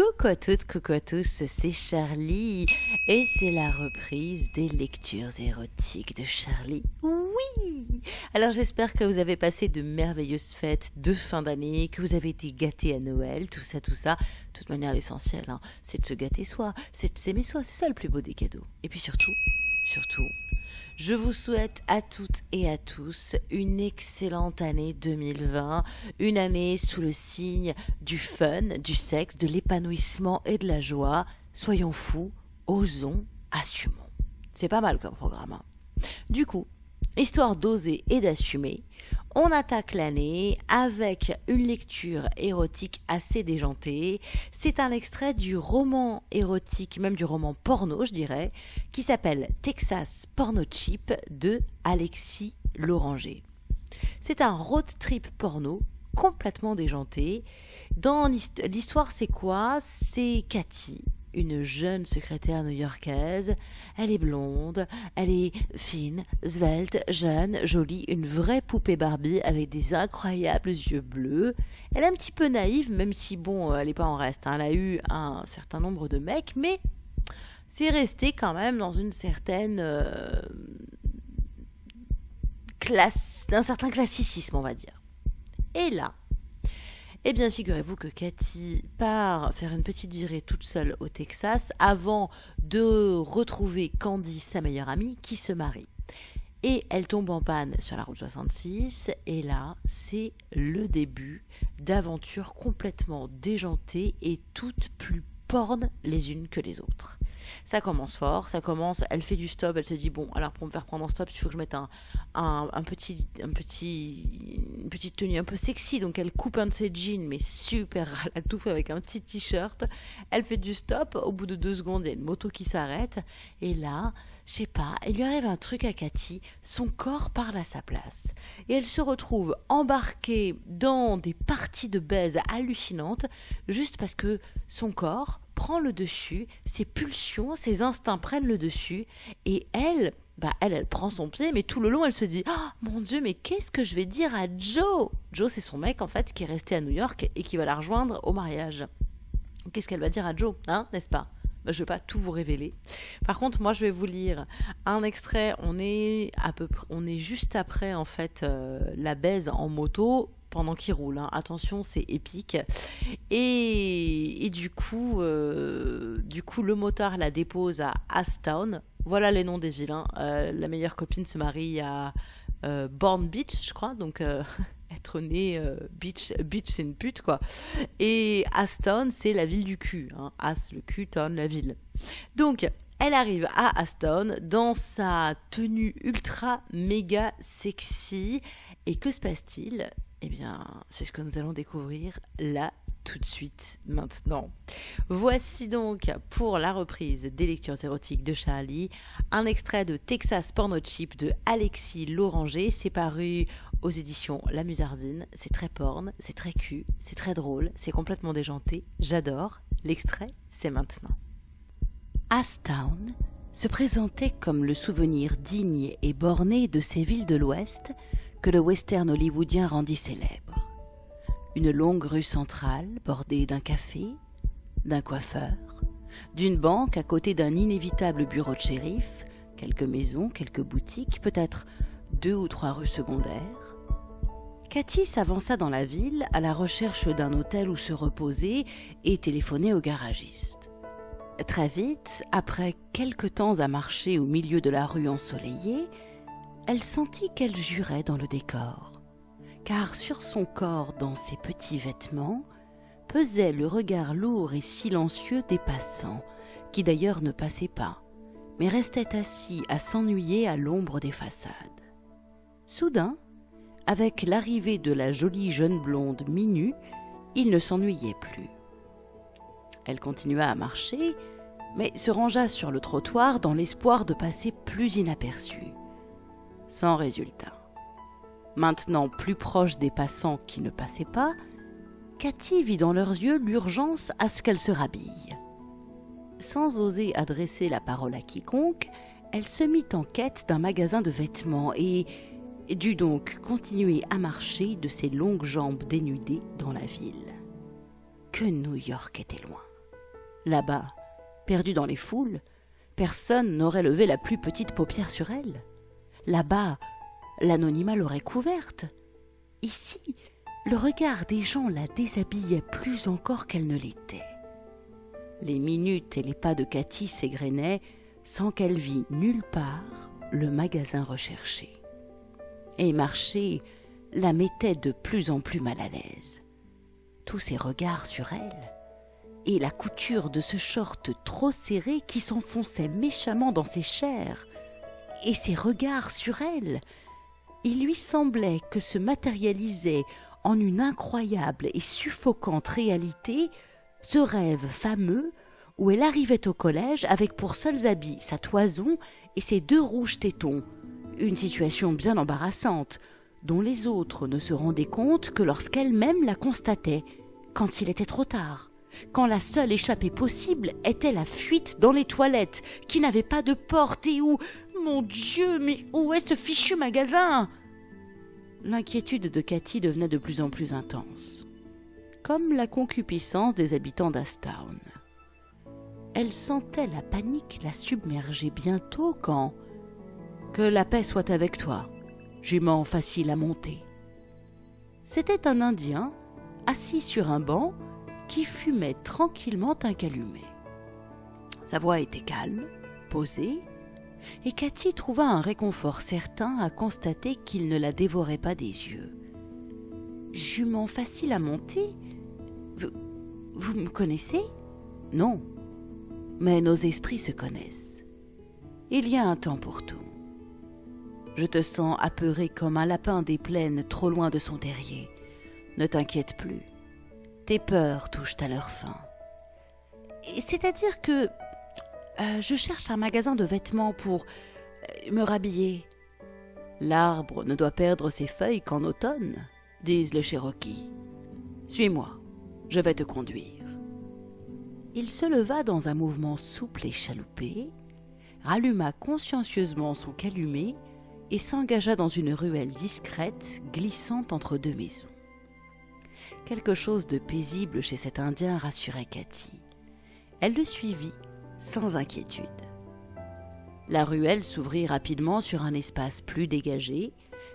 Coucou à toutes, coucou à tous, c'est Charlie et c'est la reprise des lectures érotiques de Charlie. Oui Alors j'espère que vous avez passé de merveilleuses fêtes de fin d'année, que vous avez été gâtés à Noël, tout ça, tout ça. De toute manière, l'essentiel, hein, c'est de se gâter soi, c'est de s'aimer soi, c'est ça le plus beau des cadeaux. Et puis surtout, surtout, je vous souhaite à toutes et à tous une excellente année 2020, une année sous le signe du fun, du sexe, de l'épanouissement et de la joie. Soyons fous, osons, assumons. C'est pas mal comme programme. Hein. Du coup, histoire d'oser et d'assumer, on attaque l'année avec une lecture érotique assez déjantée. C'est un extrait du roman érotique, même du roman porno, je dirais, qui s'appelle Texas Porno Chip de Alexis Loranger. C'est un road trip porno complètement déjanté. Dans l'histoire, c'est quoi? C'est Cathy, une jeune secrétaire new-yorkaise. Elle est blonde, elle est fine, svelte, jeune, jolie, une vraie poupée Barbie avec des incroyables yeux bleus. Elle est un petit peu naïve, même si bon, elle n'est pas en reste. Hein. Elle a eu un certain nombre de mecs, mais c'est resté quand même dans une certaine euh, classe, d'un certain classicisme, on va dire. Et là, eh bien, figurez-vous que Cathy part faire une petite virée toute seule au Texas avant de retrouver Candy, sa meilleure amie, qui se marie. Et elle tombe en panne sur la route 66, et là, c'est le début d'aventures complètement déjantées et toutes plus les unes que les autres. Ça commence fort, ça commence, elle fait du stop, elle se dit bon, alors pour me faire prendre en stop, il faut que je mette un, un, petit, un petit, une petite tenue un peu sexy, donc elle coupe un de ses jeans, mais super à la touffe avec un petit t-shirt. Elle fait du stop, au bout de deux secondes, il y a une moto qui s'arrête, et là, je sais pas, il lui arrive un truc à Cathy, son corps parle à sa place, et elle se retrouve embarquée dans des parties de baise hallucinantes, juste parce que son corps prend le dessus, ses pulsions, ses instincts prennent le dessus, et elle, bah elle, elle prend son pied, mais tout le long, elle se dit, oh mon Dieu, mais qu'est-ce que je vais dire à Joe? Joe, c'est son mec en fait qui est resté à New York et qui va la rejoindre au mariage. Qu'est-ce qu'elle va dire à Joe, hein, n'est-ce pas? Bah, je ne vais pas tout vous révéler. Par contre, moi, je vais vous lire un extrait. On est à peu près, on est juste après en fait euh, la baise en moto pendant qu'il roule. Hein. Attention, c'est épique. Et, du coup, euh, du coup, le motard la dépose à Astown. Voilà les noms des villes. Euh, la meilleure copine se marie à euh, Bourne Beach, je crois. Donc être né beach, beach c'est une pute quoi. Et Aston, c'est la ville du cul. Hein. As le cul, Town la ville. Donc elle arrive à Aston dans sa tenue ultra méga sexy. Et que se passe-t-il? Eh bien, c'est ce que nous allons découvrir là tout de suite maintenant. Voici donc pour la reprise des lectures érotiques de Charlie un extrait de Texas Porno Chip de Alexis Loranger. C'est paru aux éditions La Musardine. C'est très porn, c'est très cul, c'est très drôle, c'est complètement déjanté. J'adore. L'extrait, c'est maintenant. Astown se présentait comme le souvenir digne et borné de ces villes de l'Ouest que le western hollywoodien rendit célèbre. Une longue rue centrale bordée d'un café, d'un coiffeur, d'une banque à côté d'un inévitable bureau de shérif, quelques maisons, quelques boutiques, peut-être deux ou trois rues secondaires. Cathy s'avança dans la ville à la recherche d'un hôtel où se reposer et téléphoner au garagiste. Très vite, après quelque temps à marcher au milieu de la rue ensoleillée, elle sentit qu'elle jurait dans le décor, car sur son corps, dans ses petits vêtements, pesait le regard lourd et silencieux des passants, qui d'ailleurs ne passaient pas, mais restaient assis à s'ennuyer à l'ombre des façades. Soudain, avec l'arrivée de la jolie jeune blonde minue, il ne s'ennuyait plus. Elle continua à marcher, mais se rangea sur le trottoir dans l'espoir de passer plus inaperçue sans résultat. Maintenant plus proche des passants qui ne passaient pas, Cathy vit dans leurs yeux l'urgence à ce qu'elle se rhabille. Sans oser adresser la parole à quiconque, elle se mit en quête d'un magasin de vêtements et dut donc continuer à marcher de ses longues jambes dénudées dans la ville. Que New York était loin. Là-bas, perdue dans les foules, personne n'aurait levé la plus petite paupière sur elle. Là-bas, l'anonymat l'aurait couverte. Ici, le regard des gens la déshabillait plus encore qu'elle ne l'était. Les minutes et les pas de Cathy s'égrenaient sans qu'elle vît nulle part le magasin recherché. Et marcher la mettait de plus en plus mal à l'aise. Tous ces regards sur elle, et la couture de ce short trop serré qui s'enfonçait méchamment dans ses chairs, et ses regards sur elle, il lui semblait que se matérialisait en une incroyable et suffocante réalité ce rêve fameux où elle arrivait au collège avec pour seuls habits sa toison et ses deux rouges tétons, une situation bien embarrassante, dont les autres ne se rendaient compte que lorsqu'elle-même la constatait, quand il était trop tard, quand la seule échappée possible était la fuite dans les toilettes, qui n'avaient pas de porte et où... Mon Dieu, mais où est ce fichu magasin? L'inquiétude de Cathy devenait de plus en plus intense, comme la concupiscence des habitants d'Astown. Elle sentait la panique la submerger bientôt quand... Que la paix soit avec toi, jument facile à monter. C'était un Indien, assis sur un banc, qui fumait tranquillement un calumet. Sa voix était calme, posée, et Cathy trouva un réconfort certain à constater qu'il ne la dévorait pas des yeux. Jument facile à monter? Vous, vous me connaissez? Non. Mais nos esprits se connaissent. Il y a un temps pour tout. Je te sens apeuré comme un lapin des plaines trop loin de son terrier. Ne t'inquiète plus. Tes peurs touchent à leur fin. C'est-à-dire que euh, je cherche un magasin de vêtements pour euh, me rhabiller. L'arbre ne doit perdre ses feuilles qu'en automne, disent les Cherokees. Suis-moi, je vais te conduire. Il se leva dans un mouvement souple et chaloupé, ralluma consciencieusement son calumet et s'engagea dans une ruelle discrète glissante entre deux maisons. Quelque chose de paisible chez cet Indien rassurait Cathy. Elle le suivit sans inquiétude. La ruelle s'ouvrit rapidement sur un espace plus dégagé,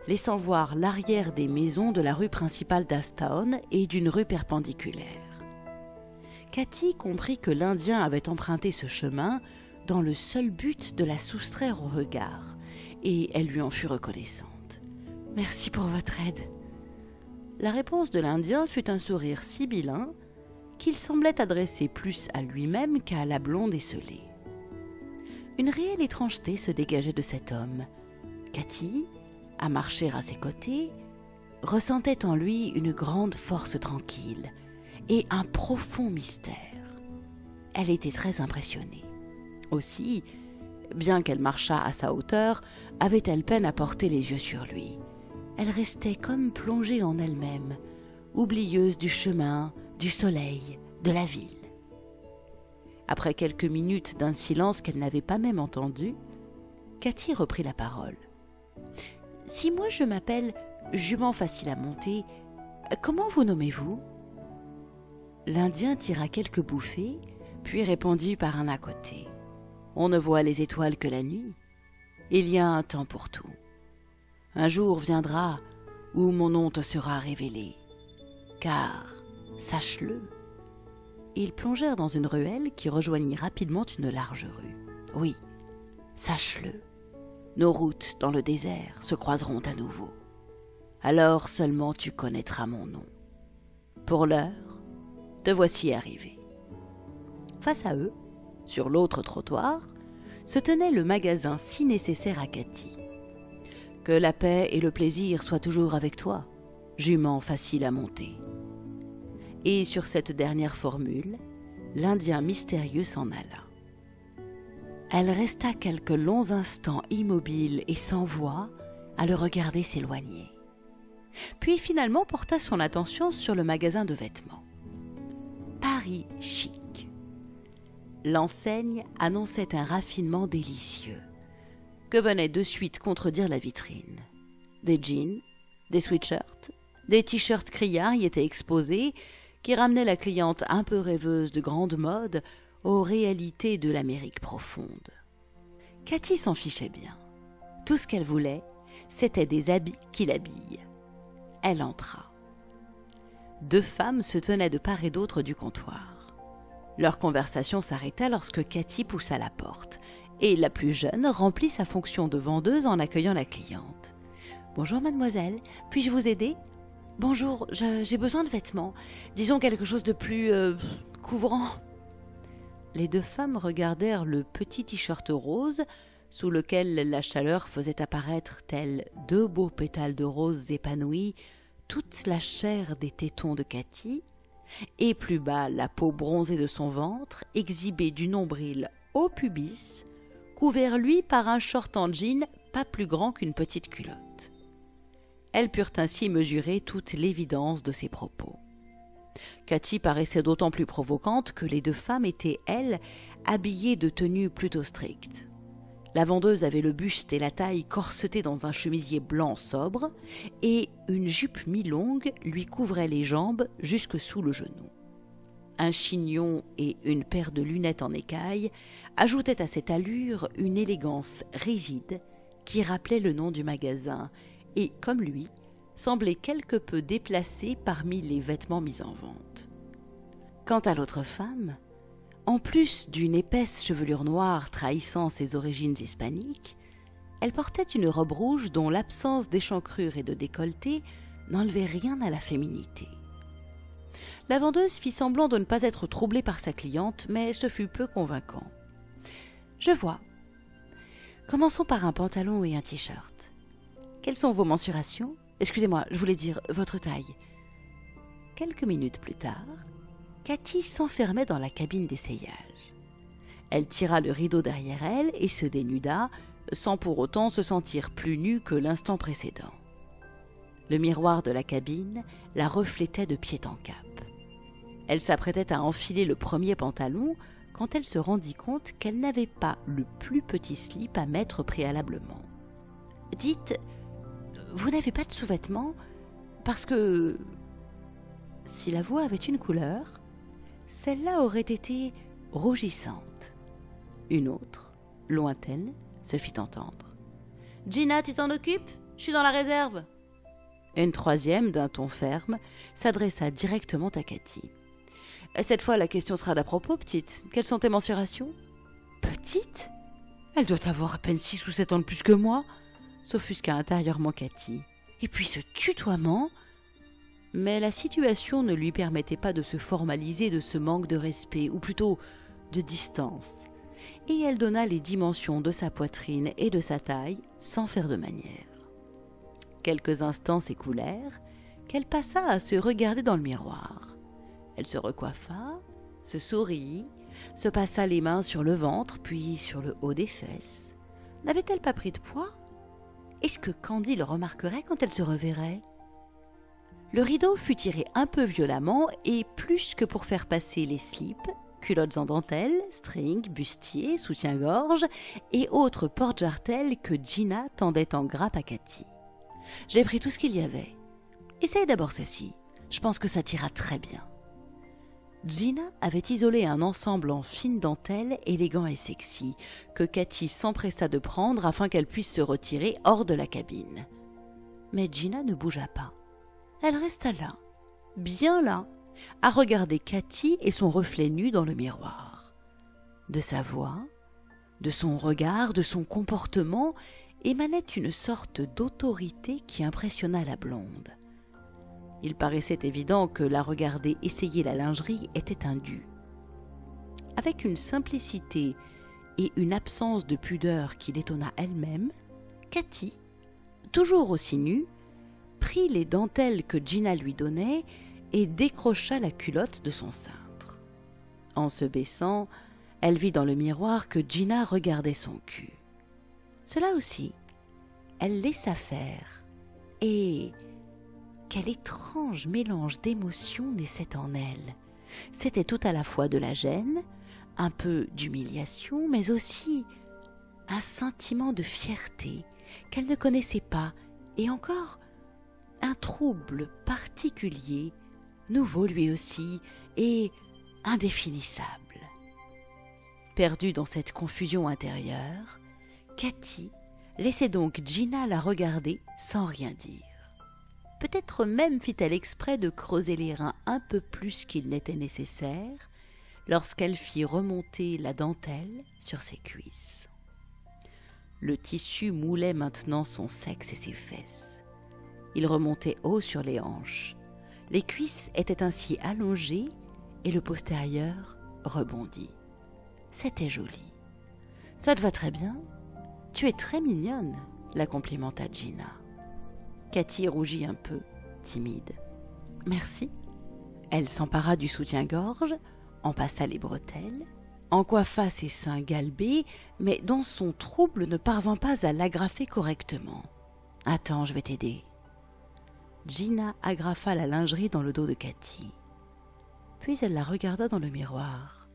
laissant voir l'arrière des maisons de la rue principale d'Astown et d'une rue perpendiculaire. Cathy comprit que l'Indien avait emprunté ce chemin dans le seul but de la soustraire au regard, et elle lui en fut reconnaissante. Merci pour votre aide. La réponse de l'Indien fut un sourire sibyllin qu'il semblait adresser plus à lui-même qu'à la blonde esselée. Une réelle étrangeté se dégageait de cet homme. Cathy, à marcher à ses côtés, ressentait en lui une grande force tranquille et un profond mystère. Elle était très impressionnée. Aussi, bien qu'elle marchât à sa hauteur, avait-elle peine à porter les yeux sur lui. Elle restait comme plongée en elle-même, oublieuse du chemin, du soleil, de la ville. Après quelques minutes d'un silence qu'elle n'avait pas même entendu, Cathy reprit la parole. Si moi je m'appelle Jument facile à monter, comment vous nommez-vous? L'Indien tira quelques bouffées, puis répondit par un à côté. On ne voit les étoiles que la nuit. Il y a un temps pour tout. Un jour viendra où mon nom te sera révélé. Car Sache-le. Ils plongèrent dans une ruelle qui rejoignit rapidement une large rue. Oui, sache-le. Nos routes dans le désert se croiseront à nouveau. Alors seulement tu connaîtras mon nom. Pour l'heure, te voici arrivé. Face à eux, sur l'autre trottoir, se tenait le magasin si nécessaire à Cathy. Que la paix et le plaisir soient toujours avec toi, jument facile à monter. Et sur cette dernière formule, l'Indien mystérieux s'en alla. Elle resta quelques longs instants immobile et sans voix à le regarder s'éloigner. Puis finalement porta son attention sur le magasin de vêtements. Paris chic. L'enseigne annonçait un raffinement délicieux, venait de suite contredire la vitrine. Des jeans, des sweatshirts, des t-shirts criards y étaient exposés, qui ramenait la cliente un peu rêveuse de grande mode aux réalités de l'Amérique profonde. Cathy s'en fichait bien. Tout ce qu'elle voulait, c'était des habits qui l'habillent. Elle entra. Deux femmes se tenaient de part et d'autre du comptoir. Leur conversation s'arrêta lorsque Cathy poussa la porte, et la plus jeune remplit sa fonction de vendeuse en accueillant la cliente. Bonjour mademoiselle, puis-je vous aider Bonjour, j'ai besoin de vêtements. Disons quelque chose de plus euh, couvrant. Les deux femmes regardèrent le petit t-shirt rose sous lequel la chaleur faisait apparaître, tels deux beaux pétales de roses épanouis, toute la chair des tétons de Cathy, et plus bas la peau bronzée de son ventre, exhibée du nombril au pubis, couvert lui par un short en jean pas plus grand qu'une petite culotte. Elles purent ainsi mesurer toute l'évidence de ses propos. Cathy paraissait d'autant plus provocante que les deux femmes étaient, elles, habillées de tenues plutôt strictes. La vendeuse avait le buste et la taille corsetés dans un chemisier blanc sobre, et une jupe mi-longue lui couvrait les jambes jusque sous le genou. Un chignon et une paire de lunettes en écaille ajoutaient à cette allure une élégance rigide qui rappelait le nom du magasin et, comme lui, semblait quelque peu déplacée parmi les vêtements mis en vente. Quant à l'autre femme, en plus d'une épaisse chevelure noire trahissant ses origines hispaniques, elle portait une robe rouge dont l'absence d'échancrure et de décolleté n'enlevait rien à la féminité. La vendeuse fit semblant de ne pas être troublée par sa cliente, mais ce fut peu convaincant. Je vois. Commençons par un pantalon et un t-shirt. Quelles sont vos mensurations? Excusez-moi, je voulais dire votre taille. Quelques minutes plus tard, Cathy s'enfermait dans la cabine d'essayage. Elle tira le rideau derrière elle et se dénuda, sans pour autant se sentir plus nue que l'instant précédent. Le miroir de la cabine la reflétait de pied en cap. Elle s'apprêtait à enfiler le premier pantalon quand elle se rendit compte qu'elle n'avait pas le plus petit slip à mettre préalablement. Dites, vous n'avez pas de sous-vêtements? Parce que si la voix avait une couleur, celle-là aurait été rougissante. Une autre, lointaine, se fit entendre. Gina, tu t'en occupes? Je suis dans la réserve. Une troisième, d'un ton ferme, s'adressa directement à Cathy. Cette fois, la question sera d'à propos, petite. Quelles sont tes mensurations? Petite? Elle doit avoir à peine six ou sept ans de plus que moi, s'offusqua intérieurement Cathy. Et puis ce tutoiement mais la situation ne lui permettait pas de se formaliser de ce manque de respect, ou plutôt de distance, et elle donna les dimensions de sa poitrine et de sa taille sans faire de manière. Quelques instants s'écoulèrent, qu'elle passa à se regarder dans le miroir. Elle se recoiffa, se sourit, se passa les mains sur le ventre, puis sur le haut des fesses. N'avait-elle pas pris de poids? Est-ce que Candy le remarquerait quand elle se reverrait? Le rideau fut tiré un peu violemment et plus que pour faire passer les slips, culottes en dentelle, strings, bustiers, soutien-gorge et autres porte-jartelles que Gina tendait en grappe à Cathy. J'ai pris tout ce qu'il y avait. Essaye d'abord ceci. Je pense que ça t'ira très bien. Gina avait isolé un ensemble en fine dentelle élégant et sexy, que Cathy s'empressa de prendre afin qu'elle puisse se retirer hors de la cabine. Mais Gina ne bougea pas elle resta là, bien là, à regarder Cathy et son reflet nu dans le miroir. De sa voix, de son regard, de son comportement émanait une sorte d'autorité qui impressionna la blonde. Il paraissait évident que la regarder essayer la lingerie était un dû. Avec une simplicité et une absence de pudeur qui l'étonna elle-même, Cathy, toujours aussi nue, prit les dentelles que Gina lui donnait et décrocha la culotte de son cintre. En se baissant, elle vit dans le miroir que Gina regardait son cul. Cela aussi, elle laissa faire. Et quel étrange mélange d'émotions naissait en elle. C'était tout à la fois de la gêne, un peu d'humiliation, mais aussi un sentiment de fierté qu'elle ne connaissait pas, et encore un trouble particulier, nouveau lui aussi, et indéfinissable. Perdue dans cette confusion intérieure, Cathy laissait donc Gina la regarder sans rien dire. Peut-être même fit-elle exprès de creuser les reins un peu plus qu'il n'était nécessaire lorsqu'elle fit remonter la dentelle sur ses cuisses. Le tissu moulait maintenant son sexe et ses fesses. Il remontait haut sur les hanches. Les cuisses étaient ainsi allongées et le postérieur rebondit. C'était joli. Ça te va très bien. Tu es très mignonne, la complimenta Gina. Cathy rougit un peu, timide. Merci. Elle s'empara du soutien-gorge, en passa les bretelles, en coiffa ses seins galbés, mais dans son trouble ne parvint pas à l'agrafer correctement. Attends, je vais t'aider. Gina agrafa la lingerie dans le dos de Cathy. Puis elle la regarda dans le miroir.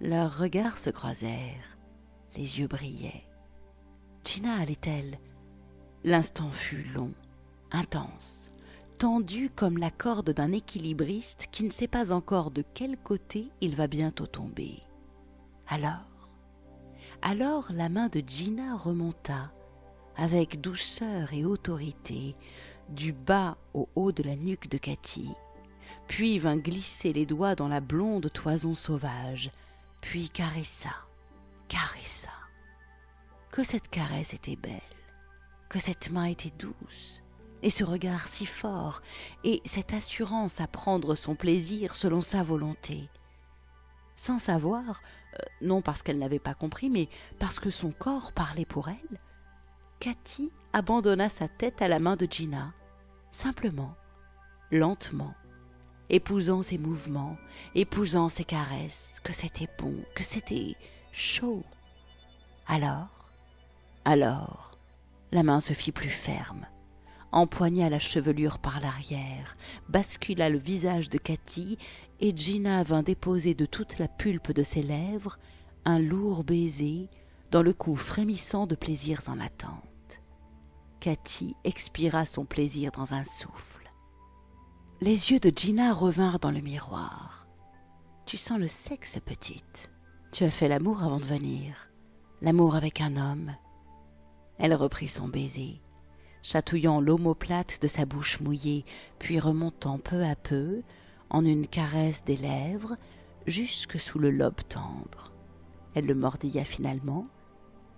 Leurs regards se croisèrent. Les yeux brillaient. Gina allait-elle? L'instant fut long, intense, tendu comme la corde d'un équilibriste qui ne sait pas encore de quel côté il va bientôt tomber. Alors, alors la main de Gina remonta, avec douceur et autorité, du bas au haut de la nuque de Cathy, puis vint glisser les doigts dans la blonde toison sauvage, puis caressa, caressa. Que cette caresse était belle, que cette main était douce, et ce regard si fort, et cette assurance à prendre son plaisir selon sa volonté. Sans savoir, euh, non parce qu'elle n'avait pas compris, mais parce que son corps parlait pour elle, Cathy abandonna sa tête à la main de Gina, simplement, lentement, épousant ses mouvements, épousant ses caresses, que c'était bon, que c'était chaud. Alors, alors, la main se fit plus ferme, empoigna la chevelure par l'arrière, bascula le visage de Cathy, et Gina vint déposer de toute la pulpe de ses lèvres un lourd baiser dans le cou frémissant de plaisirs en attente. Cathy expira son plaisir dans un souffle. Les yeux de Gina revinrent dans le miroir. Tu sens le sexe, petite. Tu as fait l'amour avant de venir. L'amour avec un homme. Elle reprit son baiser, chatouillant l'omoplate de sa bouche mouillée, puis remontant peu à peu, en une caresse des lèvres, jusque sous le lobe tendre. Elle le mordilla finalement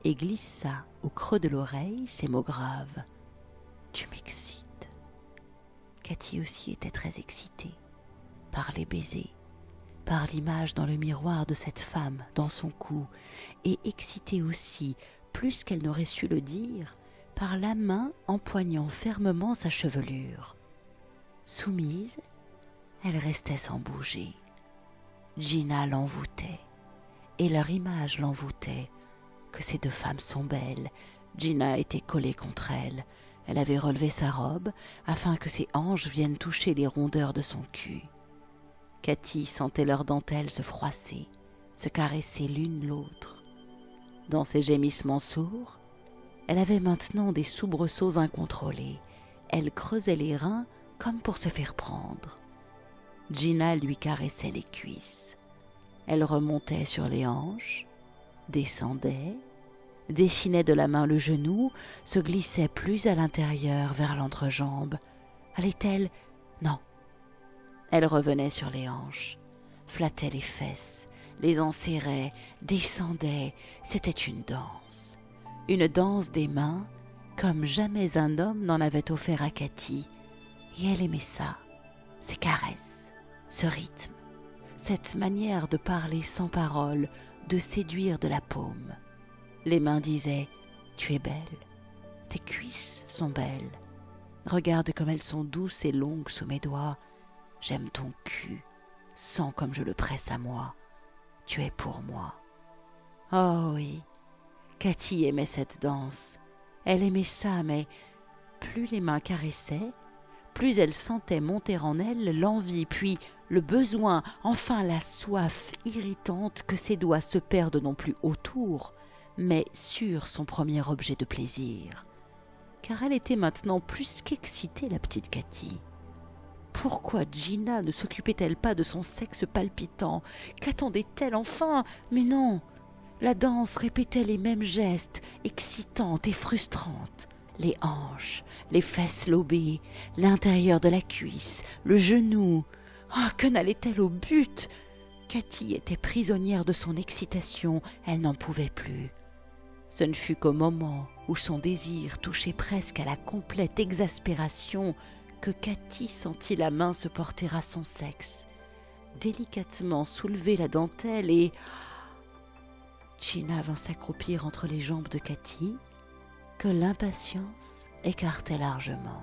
et glissa au creux de l'oreille ces mots graves. Tu m'excites. Cathy aussi était très excitée par les baisers, par l'image dans le miroir de cette femme dans son cou, et excitée aussi, plus qu'elle n'aurait su le dire, par la main empoignant fermement sa chevelure. Soumise, elle restait sans bouger. Gina l'envoûtait, et leur image l'envoûtait. Ces deux femmes sont belles. Gina était collée contre elle. Elle avait relevé sa robe afin que ses hanches viennent toucher les rondeurs de son cul. Cathy sentait leurs dentelles se froisser, se caresser l'une l'autre. Dans ses gémissements sourds, elle avait maintenant des soubresauts incontrôlés. Elle creusait les reins comme pour se faire prendre. Gina lui caressait les cuisses. Elle remontait sur les hanches, descendait, dessinait de la main le genou, se glissait plus à l'intérieur vers l'entrejambe. Allait-elle? Non. Elle revenait sur les hanches, flattait les fesses, les enserrait, descendait. C'était une danse. Une danse des mains, comme jamais un homme n'en avait offert à Cathy. Et elle aimait ça, ces caresses ce rythme, cette manière de parler sans parole, de séduire de la paume. Les mains disaient Tu es belle, tes cuisses sont belles. Regarde comme elles sont douces et longues sous mes doigts. J'aime ton cul, sens comme je le presse à moi. Tu es pour moi. Oh oui, Cathy aimait cette danse. Elle aimait ça, mais plus les mains caressaient, plus elle sentait monter en elle l'envie, puis le besoin, enfin la soif irritante que ses doigts se perdent non plus autour, mais sur son premier objet de plaisir. Car elle était maintenant plus qu'excitée, la petite Cathy. pourquoi Gina ne s'occupait-elle pas de son sexe palpitant? Qu'attendait-elle enfin? Mais non La danse répétait les mêmes gestes, excitantes et frustrantes. Les hanches, les fesses lobées, l'intérieur de la cuisse, le genou. Ah, que n'allait-elle au but? Cathy était prisonnière de son excitation, elle n'en pouvait plus. Ce ne fut qu'au moment où son désir touchait presque à la complète exaspération que Cathy sentit la main se porter à son sexe, délicatement soulever la dentelle et. Gina vint s'accroupir entre les jambes de Cathy, que l'impatience écartait largement.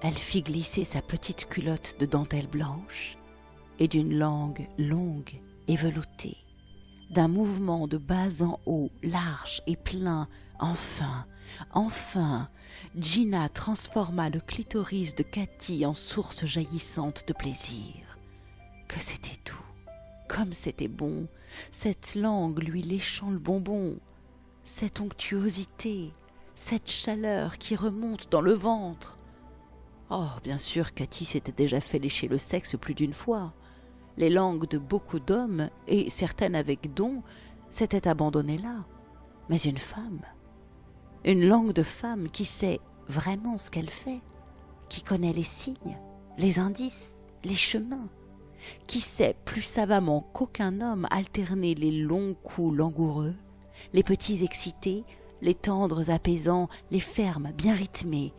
Elle fit glisser sa petite culotte de dentelle blanche et d'une langue longue et veloutée, d'un mouvement de bas en haut, large et plein, enfin, enfin, Gina transforma le clitoris de Cathy en source jaillissante de plaisir. Que c'était doux, comme c'était bon, cette langue lui léchant le bonbon, cette onctuosité, cette chaleur qui remonte dans le ventre. Oh, bien sûr, Cathy s'était déjà fait lécher le sexe plus d'une fois. Les langues de beaucoup d'hommes, et certaines avec don, s'étaient abandonnées là. Mais une femme, une langue de femme qui sait vraiment ce qu'elle fait, qui connaît les signes, les indices, les chemins, qui sait plus savamment qu'aucun homme alterner les longs coups langoureux, les petits excités, les tendres apaisants, les fermes bien rythmés.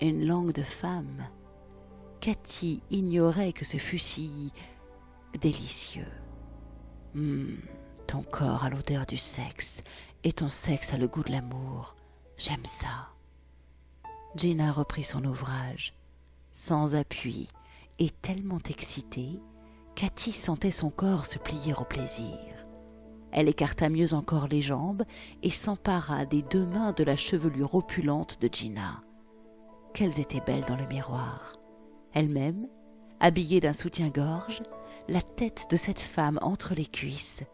Une langue de femme. Cathy ignorait que ce fût si délicieux. Hum, ton corps a l'odeur du sexe, et ton sexe a le goût de l'amour. J'aime ça. Gina reprit son ouvrage, sans appui et tellement excitée, Cathy sentait son corps se plier au plaisir. Elle écarta mieux encore les jambes et s'empara des deux mains de la chevelure opulente de Gina. Qu'elles étaient belles dans le miroir. Elle-même, habillée d'un soutien-gorge, la tête de cette femme entre les cuisses.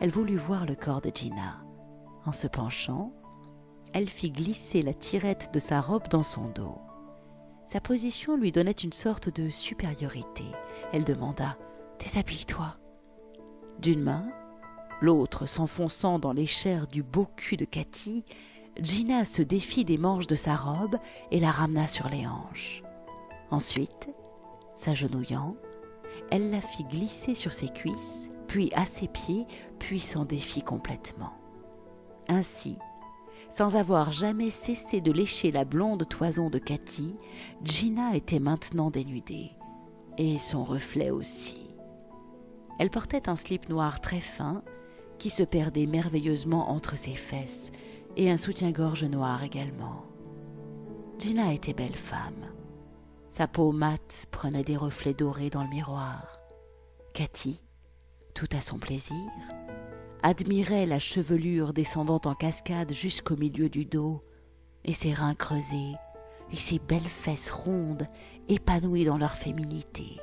Elle voulut voir le corps de Gina. En se penchant, elle fit glisser la tirette de sa robe dans son dos. Sa position lui donnait une sorte de supériorité. Elle demanda Déshabille-toi. D'une main, l'autre s'enfonçant dans les chairs du beau cul de Cathy, Gina se défit des manches de sa robe et la ramena sur les hanches. Ensuite, s'agenouillant, elle la fit glisser sur ses cuisses, puis à ses pieds, puis s'en défit complètement. Ainsi, sans avoir jamais cessé de lécher la blonde toison de Cathy, Gina était maintenant dénudée, et son reflet aussi. Elle portait un slip noir très fin qui se perdait merveilleusement entre ses fesses, et un soutien-gorge noir également. Gina était belle femme. Sa peau mate prenait des reflets dorés dans le miroir. Cathy, tout à son plaisir, admirait la chevelure descendant en cascade jusqu'au milieu du dos, et ses reins creusés, et ses belles fesses rondes, épanouies dans leur féminité.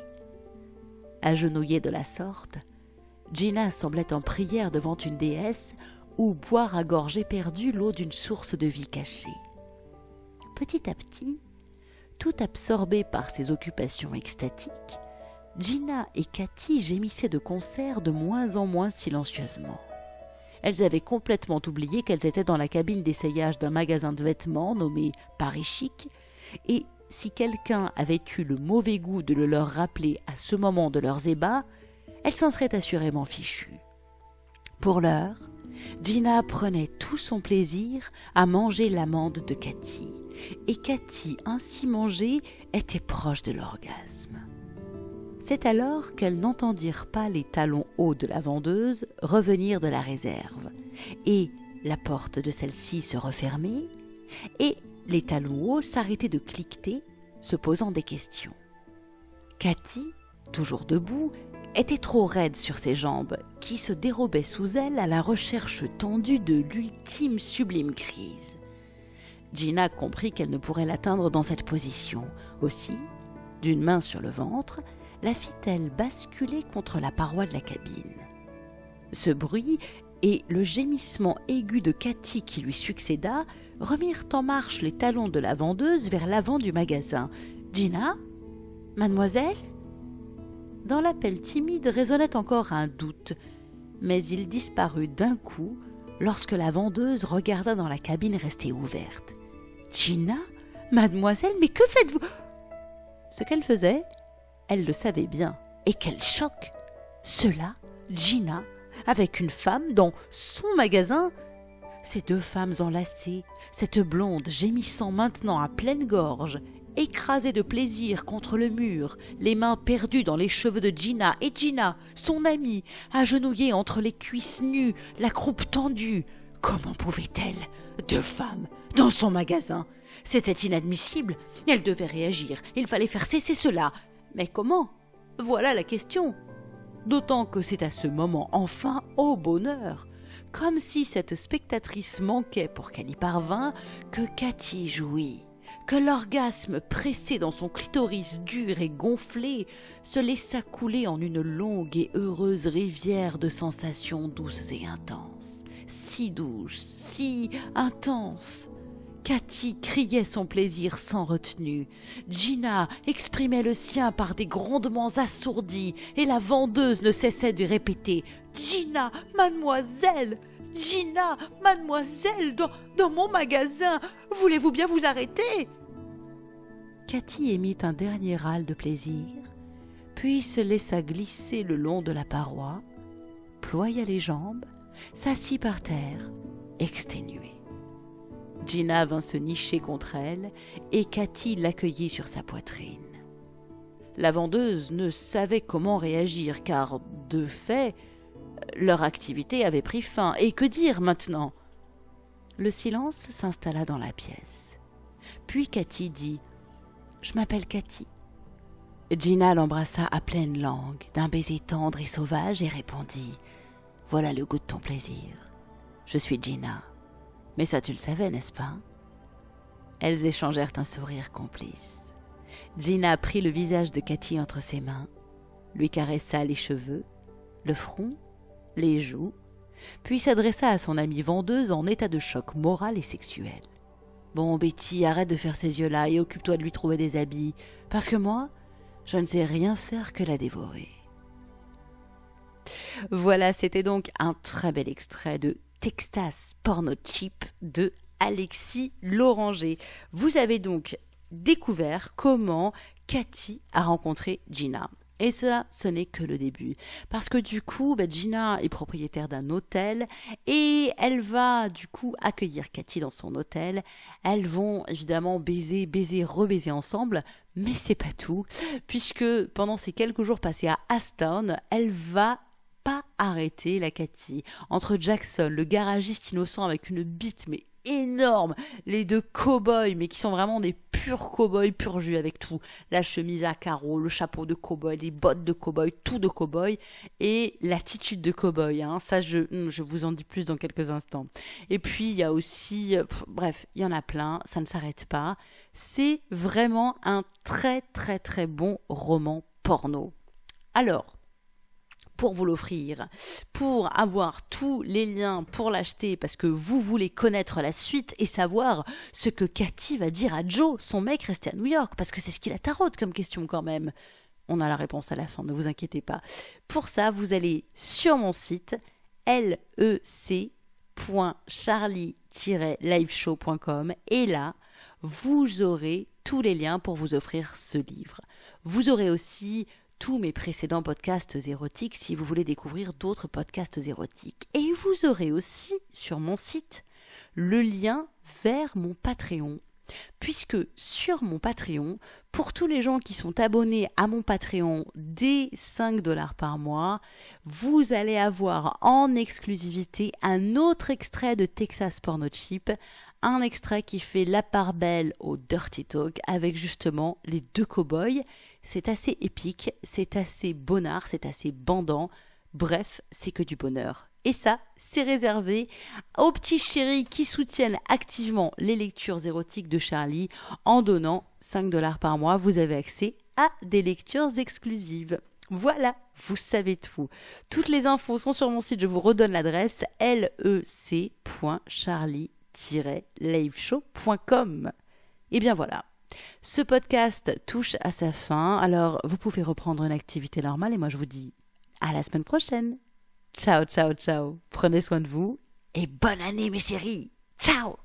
Agenouillée de la sorte, Gina semblait en prière devant une déesse ou boire à gorge éperdue l'eau d'une source de vie cachée. Petit à petit, tout absorbée par ses occupations extatiques, Gina et Cathy gémissaient de concert de moins en moins silencieusement elles avaient complètement oublié qu'elles étaient dans la cabine d'essayage d'un magasin de vêtements nommé Paris Chic, et si quelqu'un avait eu le mauvais goût de le leur rappeler à ce moment de leurs ébats, elles s'en seraient assurément fichues. Pour l'heure, Gina prenait tout son plaisir à manger l'amande de Cathy, et Cathy, ainsi mangée, était proche de l'orgasme. C'est alors qu'elles n'entendirent pas les talons hauts de la vendeuse revenir de la réserve, et la porte de celle-ci se refermer, et les talons hauts s'arrêtaient de cliqueter, se posant des questions. Cathy, toujours debout, était trop raide sur ses jambes, qui se dérobaient sous elle à la recherche tendue de l'ultime sublime crise. Gina comprit qu'elle ne pourrait l'atteindre dans cette position. Aussi, d'une main sur le ventre, la fit-elle basculer contre la paroi de la cabine. Ce bruit et le gémissement aigu de Cathy qui lui succéda remirent en marche les talons de la vendeuse vers l'avant du magasin. Gina, Mademoiselle? Dans l'appel timide résonnait encore un doute, mais il disparut d'un coup lorsque la vendeuse regarda dans la cabine restée ouverte. Gina Mademoiselle, mais que faites-vous? Ce qu'elle faisait, elle le savait bien. Et quel choc Cela, Gina, avec une femme dans son magasin Ces deux femmes enlacées, cette blonde gémissant maintenant à pleine gorge, écrasée de plaisir contre le mur, les mains perdues dans les cheveux de Gina, et Gina, son amie, agenouillée entre les cuisses nues, la croupe tendue. Comment pouvait-elle? Deux femmes dans son magasin C'était inadmissible. Elle devait réagir. Il fallait faire cesser cela. Mais comment? Voilà la question. D'autant que c'est à ce moment enfin au bonheur, comme si cette spectatrice manquait pour qu'elle y parvint, que Cathy jouit, que l'orgasme pressé dans son clitoris dur et gonflé se laissa couler en une longue et heureuse rivière de sensations douces et intenses, si douces, si intenses, Cathy criait son plaisir sans retenue. Gina exprimait le sien par des grondements assourdis, et la vendeuse ne cessait de répéter Gina, mademoiselle Gina, mademoiselle, dans, mon magasin Voulez-vous bien vous arrêter? Cathy émit un dernier râle de plaisir, puis se laissa glisser le long de la paroi, ploya les jambes, s'assit par terre, exténuée. Gina vint se nicher contre elle et Cathy l'accueillit sur sa poitrine. La vendeuse ne savait comment réagir car, de fait, leur activité avait pris fin. Et que dire maintenant? Le silence s'installa dans la pièce. Puis Cathy dit Je m'appelle Cathy. Gina l'embrassa à pleine langue, d'un baiser tendre et sauvage, et répondit Voilà le goût de ton plaisir. Je suis Gina. Mais ça, tu le savais, n'est-ce pas Elles échangèrent un sourire complice. Gina prit le visage de Cathy entre ses mains, lui caressa les cheveux, le front, les joues, puis s'adressa à son amie vendeuse en état de choc moral et sexuel. Bon, Betty, arrête de faire ces yeux-là et occupe-toi de lui trouver des habits, parce que moi, je ne sais rien faire que la dévorer. Voilà, c'était donc un très bel extrait de Texas Porno Chip de Alexis Loranger. Vous avez donc découvert comment Cathy a rencontré Gina. Et cela, ce n'est que le début. Parce que du coup, bah, Gina est propriétaire d'un hôtel et elle va du coup accueillir Cathy dans son hôtel. Elles vont évidemment baiser, baiser, rebaiser ensemble. Mais c'est pas tout. Puisque pendant ces quelques jours passés à Aston, elle va pas arrêter la Cathy. Entre Jackson, le garagiste innocent avec une bite mais énorme, les deux cow-boys, mais qui sont vraiment des purs cow-boys, pur jus avec tout. La chemise à carreaux, le chapeau de cow-boy, les bottes de cow-boy, tout de cow-boy, et l'attitude de cow-boy. Hein. Ça, je, hmm, je vous en dis plus dans quelques instants. Et puis, il y a aussi, euh, bref, il y en a plein, ça ne s'arrête pas. C'est vraiment un très très très bon roman porno. Alors, pour vous l'offrir, pour avoir tous les liens pour l'acheter parce que vous voulez connaître la suite et savoir ce que Cathy va dire à Joe, son mec resté à New York, parce que c'est ce qu'il a tarote comme question quand même. On a la réponse à la fin, ne vous inquiétez pas. Pour ça, vous allez sur mon site lec.charlie-liveshow.com et là, vous aurez tous les liens pour vous offrir ce livre. Vous aurez aussi tous mes précédents podcasts érotiques si vous voulez découvrir d'autres podcasts érotiques. Et vous aurez aussi sur mon site le lien vers mon Patreon. Puisque sur mon Patreon, pour tous les gens qui sont abonnés à mon Patreon dès 5 dollars par mois, vous allez avoir en exclusivité un autre extrait de Texas Porno Chip, un extrait qui fait la part belle au Dirty Talk avec justement les deux cowboys c'est assez épique, c'est assez bonnard, c'est assez bandant. Bref, c'est que du bonheur. Et ça, c'est réservé aux petits chéris qui soutiennent activement les lectures érotiques de Charlie. En donnant 5 dollars par mois, vous avez accès à des lectures exclusives. Voilà, vous savez tout. Toutes les infos sont sur mon site, je vous redonne l'adresse lec.charlie-liveshow.com. Et bien voilà, Ce podcast touche à sa fin, alors vous pouvez reprendre une activité normale et moi je vous dis à la semaine prochaine. Ciao, ciao, ciao. Prenez soin de vous et bonne année mes chéris. Ciao